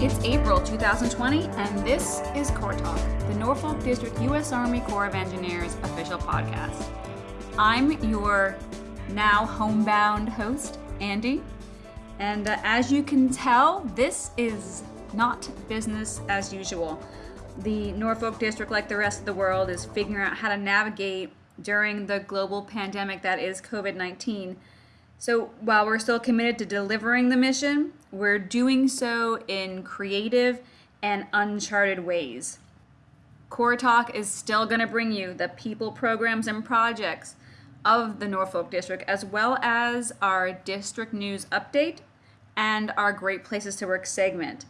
It's April 2020, and this is Corps Talk, the Norfolk District U.S. Army Corps of Engineers official podcast. I'm your now homebound host, Andy, and uh, as you can tell, this is not business as usual. The Norfolk District, like the rest of the world, is figuring out how to navigate during the global pandemic that is COVID 19. So while we're still committed to delivering the mission, we're doing so in creative and uncharted ways. Corps Talk is still going to bring you the people, programs, and projects of the Norfolk District, as well as our district news update and our Great Places to Work segment.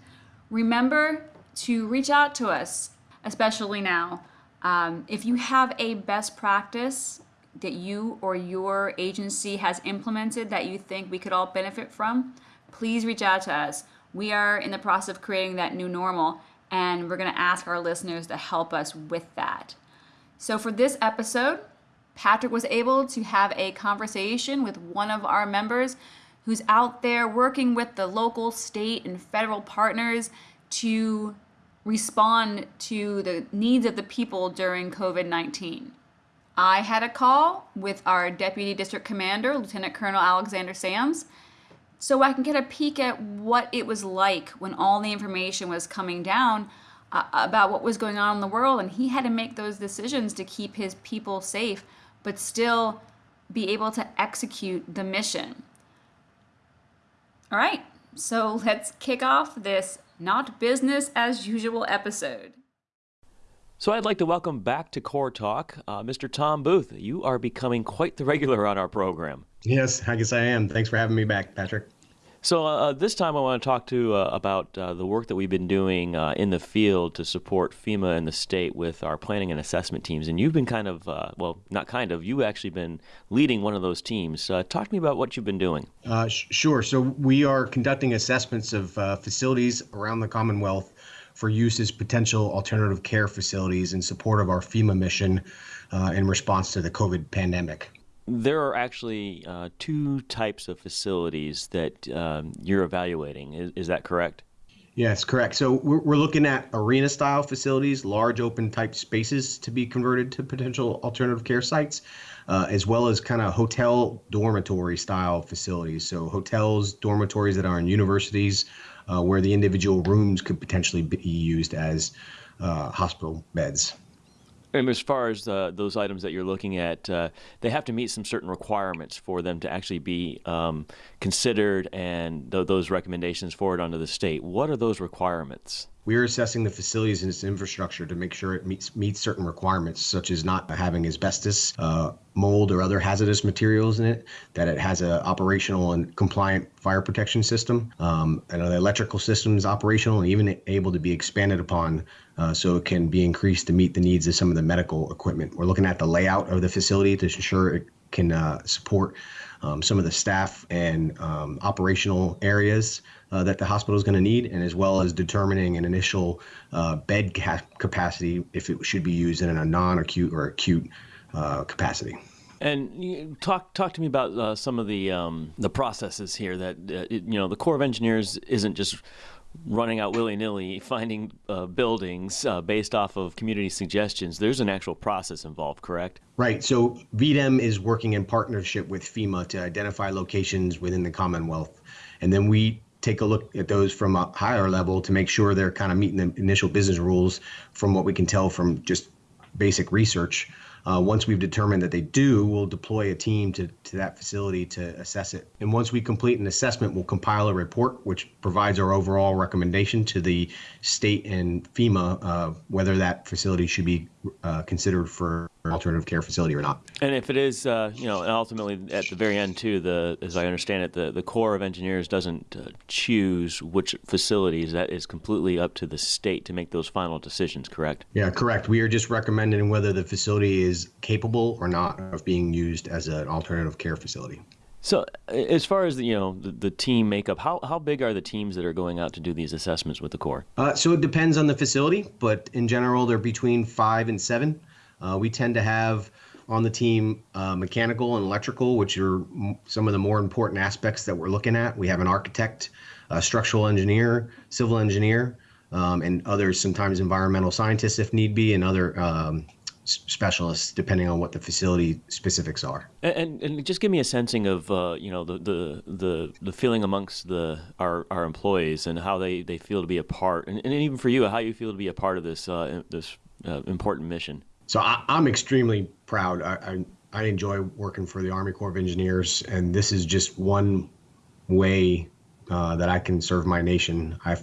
Remember to reach out to us, especially now. Um, if you have a best practice that you or your agency has implemented that you think we could all benefit from, please reach out to us. We are in the process of creating that new normal, and we're going to ask our listeners to help us with that. So, for this episode, Patrick was able to have a conversation with one of our members who's out there working with the local, state, and federal partners to respond to the needs of the people during COVID 19. I had a call with our Deputy District Commander, Lieutenant Colonel Alexander Sams, so I can get a peek at what it was like when all the information was coming down uh, about what was going on in the world. And he had to make those decisions to keep his people safe, but still be able to execute the mission. All right, so let's kick off this not business as usual episode. So I'd like to welcome back to Corps Talk uh, Mr. Tom Booth. You are becoming quite the regular on our program. Yes, I guess I am. Thanks for having me back, Patrick. So uh, this time I want to talk to uh, about uh, the work that we've been doing uh, in the field to support FEMA and the state with our planning and assessment teams. And you've been kind of, uh, well, not kind of, you've actually been leading one of those teams. Uh, talk to me about what you've been doing. Sh- sure. So we are conducting assessments of facilities around the Commonwealth for use as potential alternative care facilities in support of our FEMA mission uh, in response to the COVID pandemic. There are actually uh, two types of facilities that um, you're evaluating. Is, is, that correct? Yes, correct. So we're, we're looking at arena style facilities, large open type spaces to be converted to potential alternative care sites. Uh, as well as kind of hotel dormitory style facilities. So, hotels, dormitories that are in universities, uh, where the individual rooms could potentially be used as uh, hospital beds. And as far as uh, those items that you're looking at, uh, they have to meet some certain requirements for them to actually be um, considered and th- those recommendations forward onto the state. What are those requirements? We are assessing the facilities and its infrastructure to make sure it meets meets certain requirements, such as not having asbestos, uh, mold, or other hazardous materials in it. That it has a operational and compliant fire protection system, um, and the electrical system is operational and even able to be expanded upon, uh, so it can be increased to meet the needs of some of the medical equipment. We're looking at the layout of the facility to ensure it can uh, support um, some of the staff and um, operational areas uh, that the hospital is going to need, and as well as determining an initial uh, bed ca- capacity if it should be used in a non-acute or acute uh, capacity. And talk talk to me about uh, some of the um, the processes here. That uh, it, you know, the Corps of Engineers isn't just running out willy nilly, finding uh, buildings uh, based off of community suggestions. There's an actual process involved, correct? Right. So VDEM is working in partnership with FEMA to identify locations within the Commonwealth. And then we take a look at those from a higher level to make sure they're kind of meeting the initial business rules from what we can tell from just basic research. Uh, once we've determined that they do, we'll deploy a team to, to that facility to assess it. And once we complete an assessment, we'll compile a report which provides our overall recommendation to the state and FEMA uh, whether that facility should be uh, considered for alternative care facility or not. And if it is, uh, you know, and ultimately at the very end too, the as I understand it, the, the Corps of Engineers doesn't uh, choose which facilities. That is completely up to the state to make those final decisions. Correct? Yeah, correct. We are just recommending whether the facility is capable or not of being used as an alternative care facility. So, as far as the, you know the, the, team makeup, how, how big are the teams that are going out to do these assessments with the Corps? Uh, so it depends on the facility, but in general, they're between five and seven. Uh, we tend to have on the team uh, mechanical and electrical, which are some of the more important aspects that we're looking at. We have an architect a structural engineer, civil engineer, um, and others, sometimes environmental scientists if need be, and other um, specialists depending on what the facility specifics are. And, and just give me a sensing of uh, you know the, the the the feeling amongst the our, our employees and how they, they feel to be a part, and, and even for you, how you feel to be a part of this uh, this uh, important mission. So I, am extremely proud. I, I I enjoy working for the Army Corps of Engineers, and this is just one way uh, that I can serve my nation. I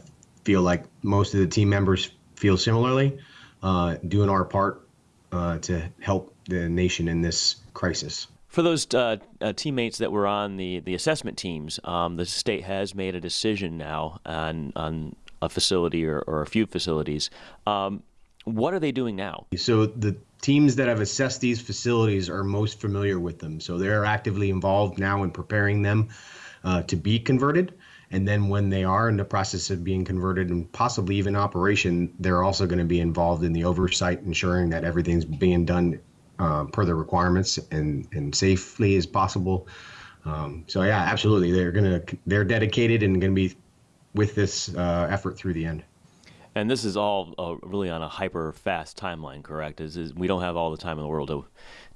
feel like most of the team members feel similarly, uh, doing our part uh, to help the nation in this crisis. For those uh, uh, teammates that were on the, the assessment teams, um, the state has made a decision now on, on a facility or, or a few facilities. Um, what are they doing now? So the teams that have assessed these facilities are most familiar with them. So they're actively involved now in preparing them uh, to be converted. And then when they are in the process of being converted and possibly even operation, they're also going to be involved in the oversight, ensuring that everything's being done uh, per the requirements and, and safely as possible. Um, so yeah, absolutely, they're gonna they're dedicated and going to be with this uh, effort through the end. And this is all uh, really on a hyper fast timeline, correct? Is, is, we don't have all the time in the world to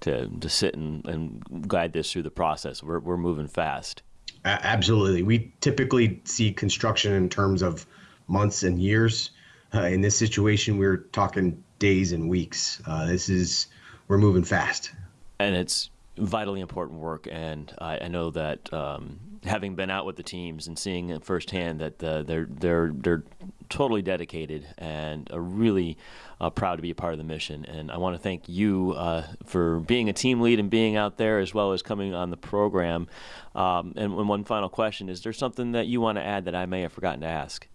to, to sit and, and guide this through the process. We're we're moving fast. Absolutely. We typically see construction in terms of months and years. Uh, in this situation, we're talking days and weeks. Uh, this is, we're moving fast. And it's vitally important work. And I, I know that um, having been out with the teams and seeing it firsthand that they're, they're, they're totally dedicated and are really uh, proud to be a part of the mission. And I want to thank you uh, for being a team lead and being out there as well as coming on the program. Um, and one final question Is there something that you want to add that I may have forgotten to ask?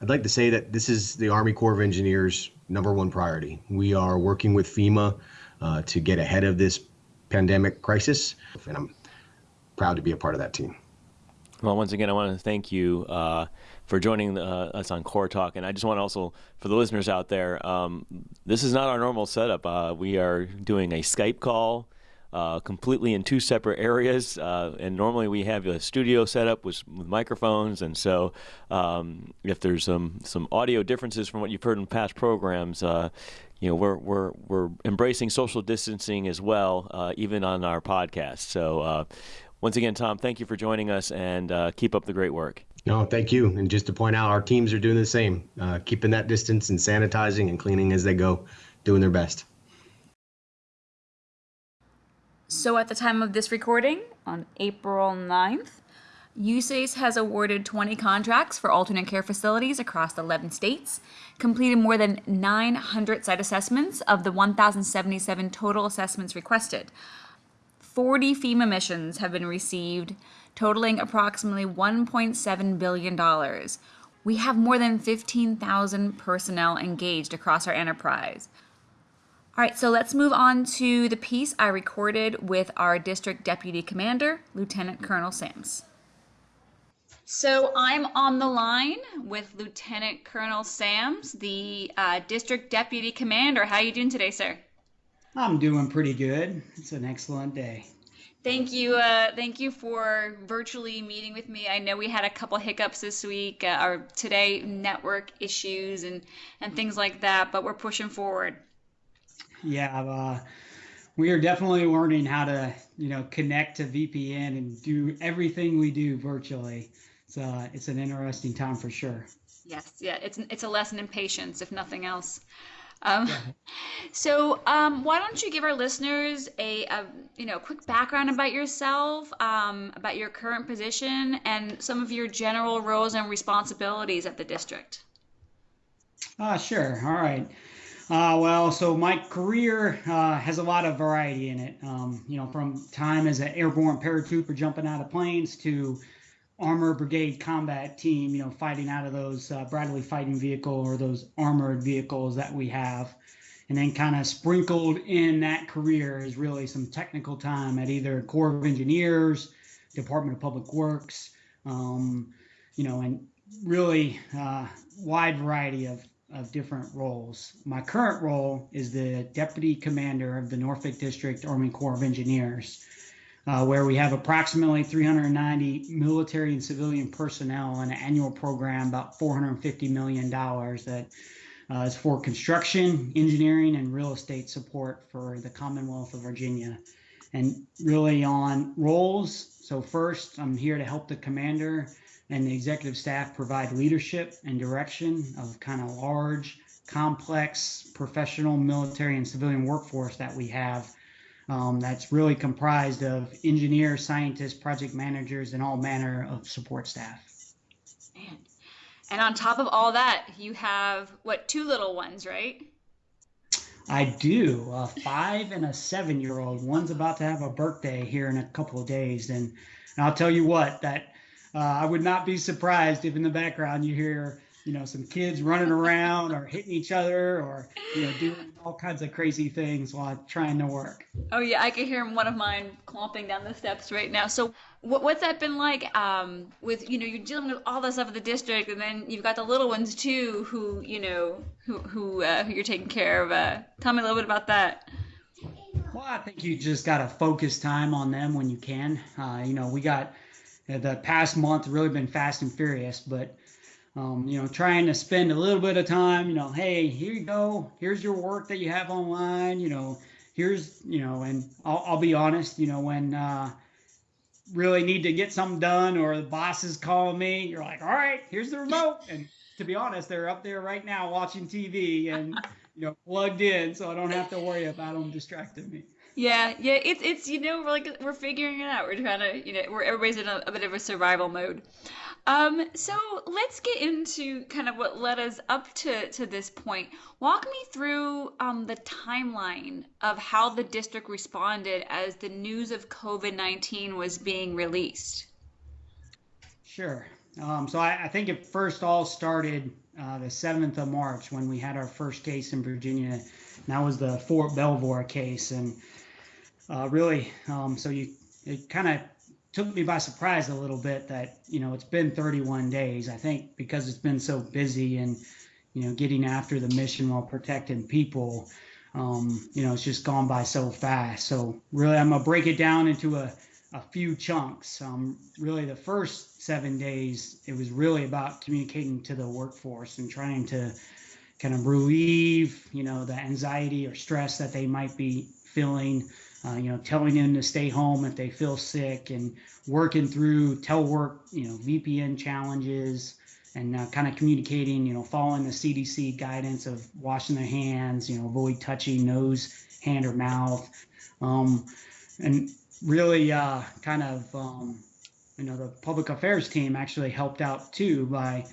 I'd like to say that this is the Army Corps of Engineers' number one priority. We are working with FEMA uh, to get ahead of this pandemic crisis, and I'm proud to be a part of that team. Well, once again, I want to thank you uh, for joining uh, us on Corps Talk. And I just want to also, for the listeners out there, um, this is not our normal setup. Uh, we are doing a Skype call. Uh, completely in two separate areas, uh, and normally we have a studio setup with, with microphones. And so, um, if there's some some audio differences from what you've heard in past programs, uh, you know we're we're we're embracing social distancing as well, uh, even on our podcast. So uh, once again, Tom, thank you for joining us, and uh, keep up the great work. No, thank you. And just to point out, our teams are doing the same, uh, keeping that distance and sanitizing and cleaning as they go, doing their best. So, at the time of this recording, on April 9th, USACE has awarded 20 contracts for alternate care facilities across 11 states, completed more than 900 site assessments of the 1,077 total assessments requested. 40 FEMA missions have been received, totaling approximately $1.7 billion. We have more than 15,000 personnel engaged across our enterprise. All right, so let's move on to the piece I recorded with our district deputy commander, Lieutenant Colonel Sams. So I'm on the line with Lieutenant Colonel Sams, the uh, district deputy commander. How are you doing today, sir? I'm doing pretty good. It's an excellent day. Thank you. Uh, thank you for virtually meeting with me. I know we had a couple hiccups this week, uh, or today, network issues and and things like that, but we're pushing forward. Yeah, uh, we are definitely learning how to, you know, connect to VPN and do everything we do virtually. So uh, it's an interesting time for sure. Yes, yeah, it's it's a lesson in patience, if nothing else. Um, so, um, why don't you give our listeners a, a, you know quick background about yourself, um, about your current position, and some of your general roles and responsibilities at the district? Uh, sure. All right. Uh, well, so my career uh, has a lot of variety in it. Um, you know, from time as an airborne paratrooper jumping out of planes to armor brigade combat team, you know, fighting out of those uh, Bradley fighting vehicle or those armored vehicles that we have. And then kind of sprinkled in that career is really some technical time at either Corps of Engineers, Department of Public Works, um, you know, and really uh, wide variety of, of different roles. My current role is the Deputy Commander of the Norfolk District Army Corps of Engineers. Uh, where we have approximately 390 military and civilian personnel and an annual program about 450 million dollars that uh, is for construction, engineering, and real estate support for the Commonwealth of Virginia. And really on roles. So first, I'm here to help the commander and the executive staff provide leadership and direction of kind of large, complex, professional military and civilian workforce that we have um, that's really comprised of engineers, scientists, project managers, and all manner of support staff. Man. And on top of all that, you have what, two little ones, right? I do. A five and a seven year old. One's about to have a birthday here in a couple of days. And, and I'll tell you what, that uh, I would not be surprised if in the background you hear you know some kids running around or hitting each other or you know doing all kinds of crazy things while trying to work. Oh yeah i can hear one of mine clomping down the steps right now. So what, what's that been like um, with you know you're dealing with all the stuff of the district and then you've got the little ones too who you know who who, uh, who you're taking care of uh, tell me a little bit about that. Well i think you just got to focus time on them when you can. Uh, you know we got the past month really been fast and furious but um, you know, trying to spend a little bit of time, you know, hey, here you go, here's your work that you have online, you know, here's, you know, and I'll, I'll be honest, you know, when uh, really need to get something done or the boss is calling me, you're like, all right, here's the remote. And to be honest, they're up there right now watching TV and, you know, plugged in, so I don't have to worry about them distracting me. Yeah, yeah, it's it's you know we're like we're figuring it out. We're trying to you know we're everybody's in a, a bit of a survival mode. Um, so let's get into kind of what led us up to, to this point. Walk me through um, the timeline of how the district responded as the news of COVID 19 was being released. Sure. Um, so I, I, think it first all started uh, the 7th of March when we had our first case in Virginia. And that was the Fort Belvoir case. And uh, really, um, so you it kind of took me by surprise a little bit that you know it's been 31 days. I think because it's been so busy and you know getting after the mission while protecting people um, you know it's just gone by so fast. So really i'm gonna break it down into a, a few chunks. Um, really the first seven days it was really about communicating to the workforce and trying to kind of relieve you know the anxiety or stress that they might be feeling uh, you know, telling them to stay home if they feel sick and working through telework, you know, VPN challenges and uh, kind of communicating, you know, following the CDC guidance of washing their hands, you know, avoid touching nose, hand, or mouth. Um, and really uh, kind of, um, you know, the public affairs team actually helped out too by,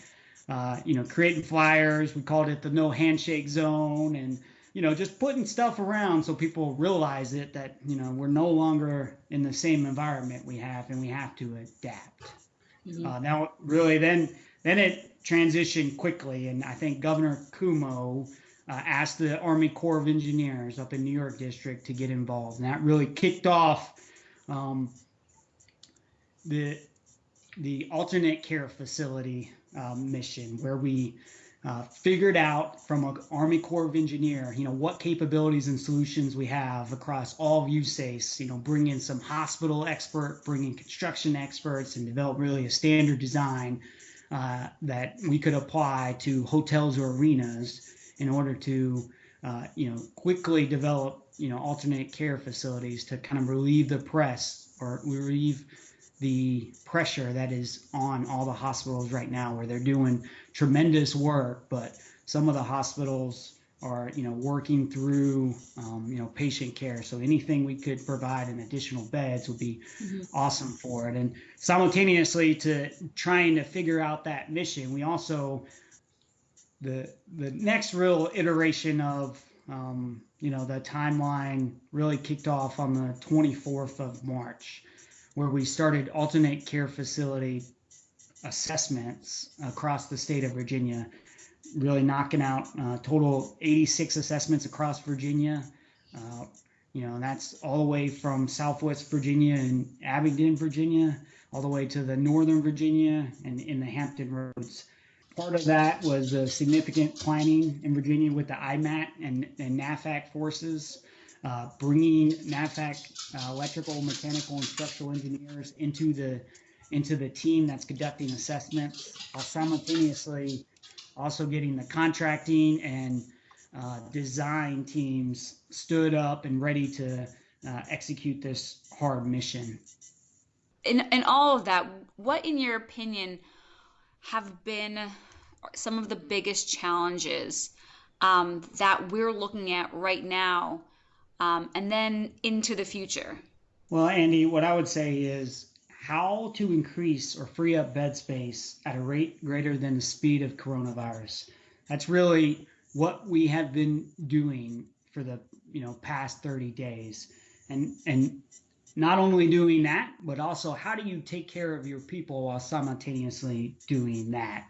uh, you know, creating flyers. We called it the no handshake zone and you know, just putting stuff around so people realize it that, you know, we're no longer in the same environment we have and we have to adapt. Mm-hmm. Uh, now, really, then then it transitioned quickly, and I think Governor Cuomo uh, asked the Army Corps of Engineers up in New York District to get involved, and that really kicked off um, the the alternate care facility um, mission, where we uh, figured out from an Army Corps of Engineer, you know, what capabilities and solutions we have across all of USACE, you know, bring in some hospital expert, bring in construction experts and develop really a standard design uh, that we could apply to hotels or arenas in order to, uh, you know, quickly develop, you know, alternate care facilities to kind of relieve the press or relieve the pressure that is on all the hospitals right now where they're doing tremendous work but some of the hospitals are you know working through um, you know patient care. So anything we could provide in additional beds would be mm-hmm. awesome for it. And simultaneously to trying to figure out that mission we also the the next real iteration of um, you know the timeline really kicked off on the 24th of march where we started alternate care facility assessments across the state of Virginia, really knocking out uh, total 86 assessments across Virginia. Uh, you know, that's all the way from Southwest Virginia and Abingdon, Virginia, all the way to the Northern Virginia and in the Hampton Roads. Part of that was a significant planning in Virginia with the IMAT and, and NAVFAC forces uh, bringing NAVFAC uh, electrical, mechanical, and structural engineers into the into the team that's conducting assessments, while simultaneously also getting the contracting and uh, design teams stood up and ready to uh, execute this hard mission. In, in all of that, what, in your opinion, have been some of the biggest challenges um, that we're looking at right now um, and then into the future? Well, Andy, what I would say is how to increase or free up bed space at a rate greater than the speed of coronavirus. That's really what we have been doing for the you know past 30 days and and not only doing that but also how do you take care of your people while simultaneously doing that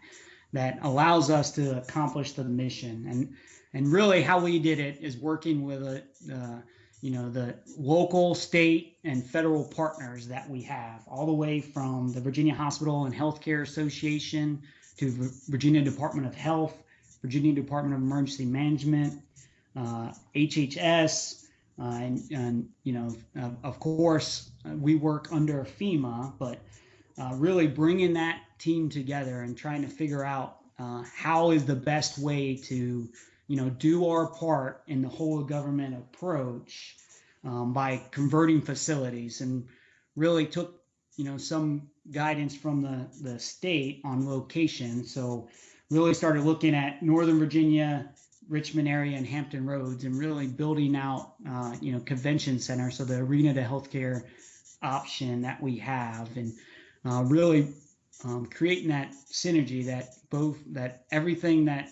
that allows us to accomplish the mission and and really how we did it is working with a uh, you know the local state and federal partners that we have all the way from the virginia hospital and healthcare association to virginia department of health virginia department of emergency management uh, hhs uh, and, and, you know uh, of course we work under fema but uh, really bringing that team together and trying to figure out uh, how is the best way to you know, do our part in the whole government approach um, by converting facilities and really took, you know, some guidance from the, the state on location. So really started looking at Northern Virginia, Richmond area and Hampton Roads and really building out, uh, you know, convention center. So the arena to healthcare option that we have and uh, really um, creating that synergy that both that everything that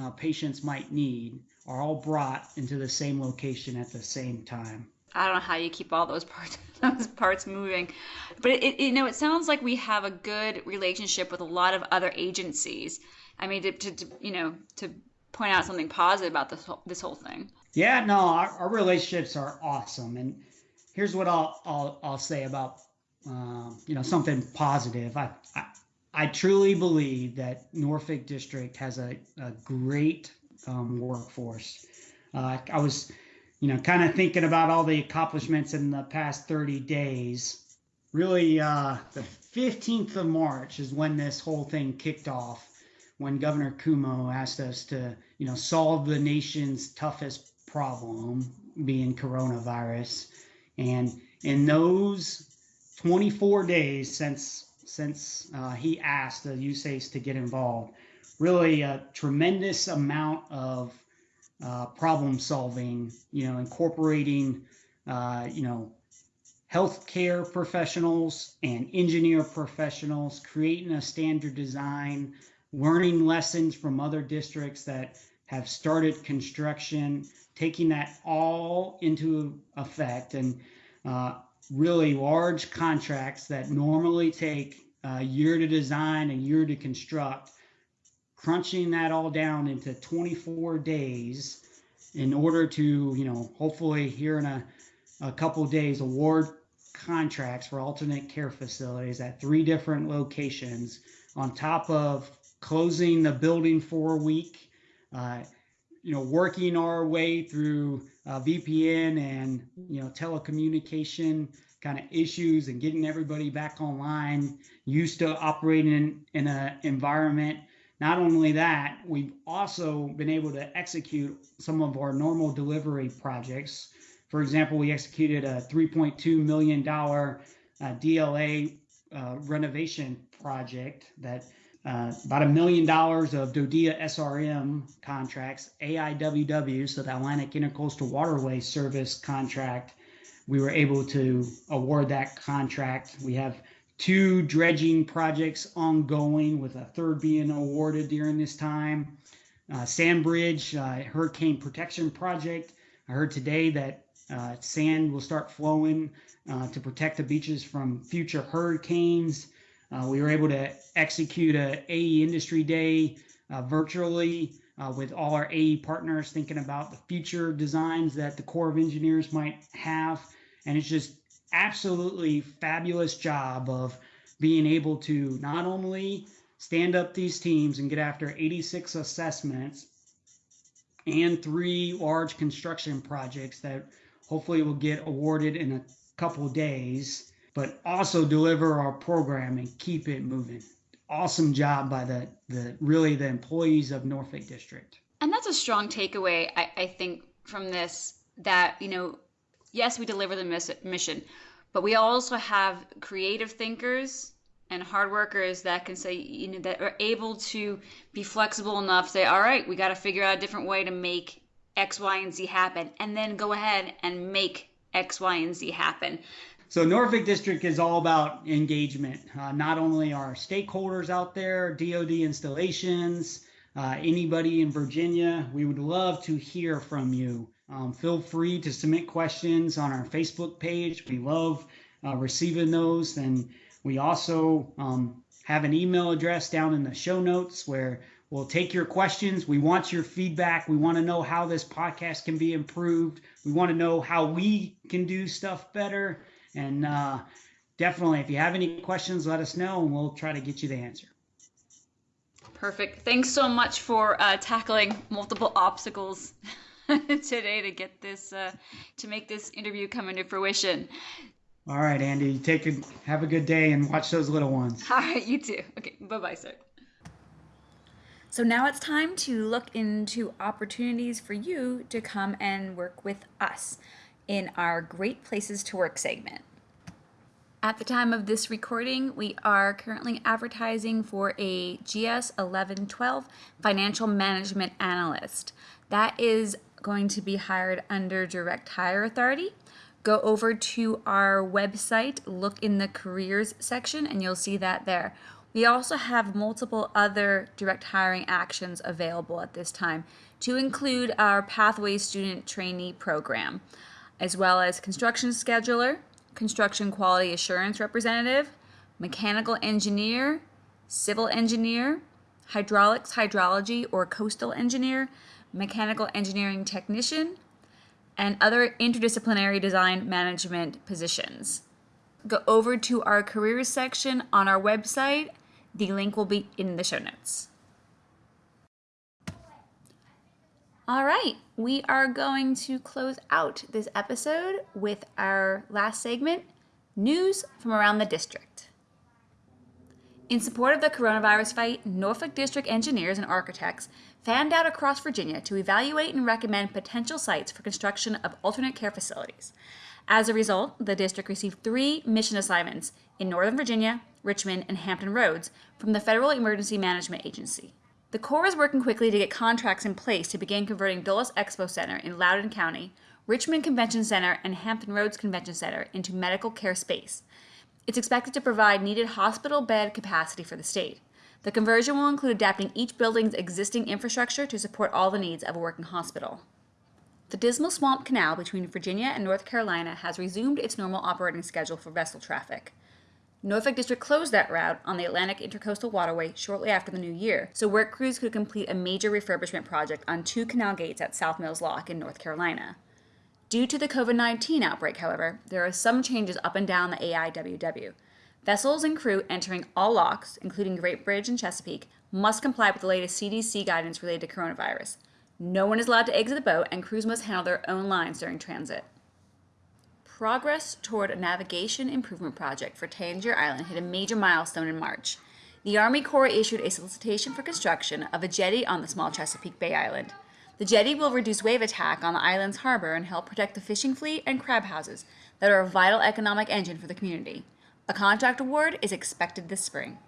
uh, patients might need are all brought into the same location at the same time. I don't know how you keep all those parts those parts moving, but it, it, you know it sounds like we have a good relationship with a lot of other agencies. I mean, to, to, to you know to point out something positive about this whole, this whole thing. Yeah, no, our, our relationships are awesome, and here's what I'll I'll, I'll say about uh, you know something positive. I, I I truly believe that Norfolk District has a, a great um, workforce. Uh, I was, you know, kind of thinking about all the accomplishments in the past 30 days. Really, uh, the 15th of March is when this whole thing kicked off, when Governor Cuomo asked us to, you know, solve the nation's toughest problem, being coronavirus. And in those 24 days since since uh, he asked the USACE to get involved. Really a tremendous amount of uh, problem solving, you know, incorporating, uh, you know, healthcare professionals and engineer professionals, creating a standard design, learning lessons from other districts that have started construction, taking that all into effect and uh, really large contracts that normally take a year to design, a year to construct, crunching that all down into 24 days in order to, you know, hopefully here in a, a couple days award contracts for alternate care facilities at three different locations on top of closing the building for a week, uh, you know, working our way through uh, VPN and you know telecommunication kind of issues and getting everybody back online, used to operating in, an environment. Not only that, we've also been able to execute some of our normal delivery projects. For example, we executed a $3.2 million uh, DLA uh, renovation project that uh, about a million dollars of DoDEA SRM contracts, AIWW, so the Atlantic Intercoastal Waterway Service contract. We were able to award that contract. We have two dredging projects ongoing, with a third being awarded during this time. Uh, Sandbridge uh, Hurricane Protection Project. I heard today that uh, sand will start flowing uh, to protect the beaches from future hurricanes. Uh, we were able to execute a AE Industry Day uh, virtually uh, with all our AE partners, thinking about the future designs that the Corps of Engineers might have, and it's just absolutely fabulous job of being able to not only stand up these teams and get after 86 assessments and three large construction projects that hopefully will get awarded in a couple days, but also deliver our program and keep it moving. Awesome job by the, the really the employees of Norfolk District. And that's a strong takeaway, I, I think, from this that, you know, yes, we deliver the mission, but we also have creative thinkers and hard workers that can say, you know, that are able to be flexible enough, say, all right, we got to figure out a different way to make X, Y, and Z happen, and then go ahead and make X, Y, and Z happen. So Norfolk District is all about engagement. Uh, not only our stakeholders out there, DoD installations, uh, anybody in Virginia, we would love to hear from you. Um, feel free to submit questions on our Facebook page. We love uh, receiving those. And we also um, have an email address down in the show notes where we'll take your questions. We want your feedback. We want to know how this podcast can be improved. We want to know how we can do stuff better. And uh, definitely, if you have any questions, let us know and we'll try to get you the answer. Perfect. Thanks so much for uh, tackling multiple obstacles today to get this uh, to make this interview come into fruition. All right, Andy. Take a, have a good day and watch those little ones. All right, you too. Okay, bye bye, sir. So now it's time to look into opportunities for you to come and work with us in our Great Places to Work segment. At the time of this recording, we are currently advertising for a GS 1112 financial management analyst. That is going to be hired under Direct Hire Authority. Go over to our website, look in the careers section, and you'll see that there. We also have multiple other direct hiring actions available at this time, to include our Pathway Student Trainee Program, as well as construction scheduler, construction quality assurance representative, mechanical engineer, civil engineer, hydraulics, hydrology, or coastal engineer, mechanical engineering technician, and other interdisciplinary design management positions. Go over to our careers section on our website. The link will be in the show notes. All right, we are going to close out this episode with our last segment news from around the district. In support of the coronavirus fight, Norfolk District engineers and architects fanned out across Virginia to evaluate and recommend potential sites for construction of alternate care facilities. As a result, the district received three mission assignments in Northern Virginia, Richmond, and Hampton Roads from the Federal Emergency Management Agency. The Corps is working quickly to get contracts in place to begin converting Dulles Expo Center in Loudoun County, Richmond Convention Center, and Hampton Roads Convention Center into medical care space. It's expected to provide needed hospital bed capacity for the state. The conversion will include adapting each building's existing infrastructure to support all the needs of a working hospital. The Dismal Swamp Canal between Virginia and North Carolina has resumed its normal operating schedule for vessel traffic. Norfolk District closed that route on the Atlantic Intercoastal Waterway shortly after the new year, so work crews could complete a major refurbishment project on two canal gates at South Mills Lock in North Carolina. Due to the COVID 19 outbreak, however, there are some changes up and down the AIWW. Vessels and crew entering all locks, including Great Bridge and Chesapeake, must comply with the latest CDC guidance related to coronavirus. No one is allowed to exit the boat, and crews must handle their own lines during transit. Progress toward a navigation improvement project for Tangier Island hit a major milestone in March. The Army Corps issued a solicitation for construction of a jetty on the small Chesapeake Bay Island. The jetty will reduce wave attack on the island's harbor and help protect the fishing fleet and crab houses that are a vital economic engine for the community. A contract award is expected this spring.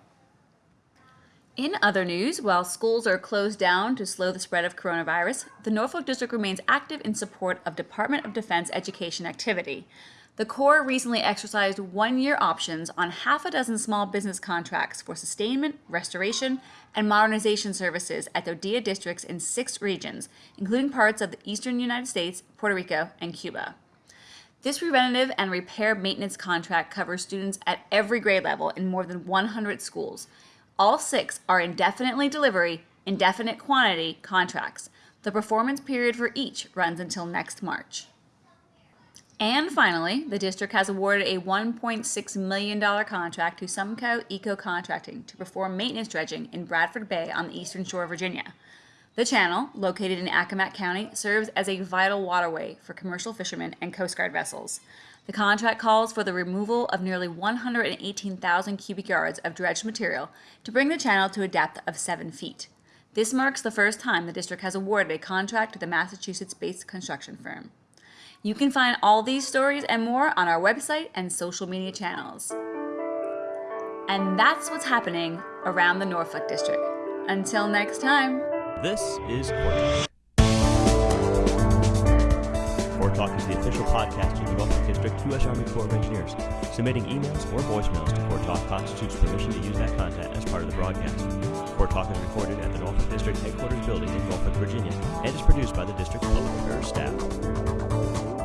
In other news, while schools are closed down to slow the spread of coronavirus, the Norfolk District remains active in support of Department of Defense education activity. The Corps recently exercised one year options on half a dozen small business contracts for sustainment, restoration, and modernization services at DoDEA districts in six regions, including parts of the eastern United States, Puerto Rico, and Cuba. This preventative and repair maintenance contract covers students at every grade level in more than 100 schools. All six are indefinitely delivery, indefinite quantity contracts. The performance period for each runs until next March. And finally, the district has awarded a $1.6 million contract to Sumco Eco Contracting to perform maintenance dredging in Bradford Bay on the eastern shore of Virginia. The channel, located in Accomack County, serves as a vital waterway for commercial fishermen and Coast Guard vessels. The contract calls for the removal of nearly 118,000 cubic yards of dredged material to bring the channel to a depth of 7 feet. This marks the first time the district has awarded a contract to the Massachusetts based construction firm. You can find all these stories and more on our website and social media channels. And that's what's happening around the Norfolk District. Until next time. This is Corps Talk. Is the official podcast of the Norfolk District U.S. Army Corps of Engineers. Submitting emails or voicemails to Corps Talk constitutes permission to use that content as part of the broadcast. Corps Talk is recorded at the Norfolk District Headquarters Building in Norfolk, Virginia, and is produced by the District Public Affairs staff.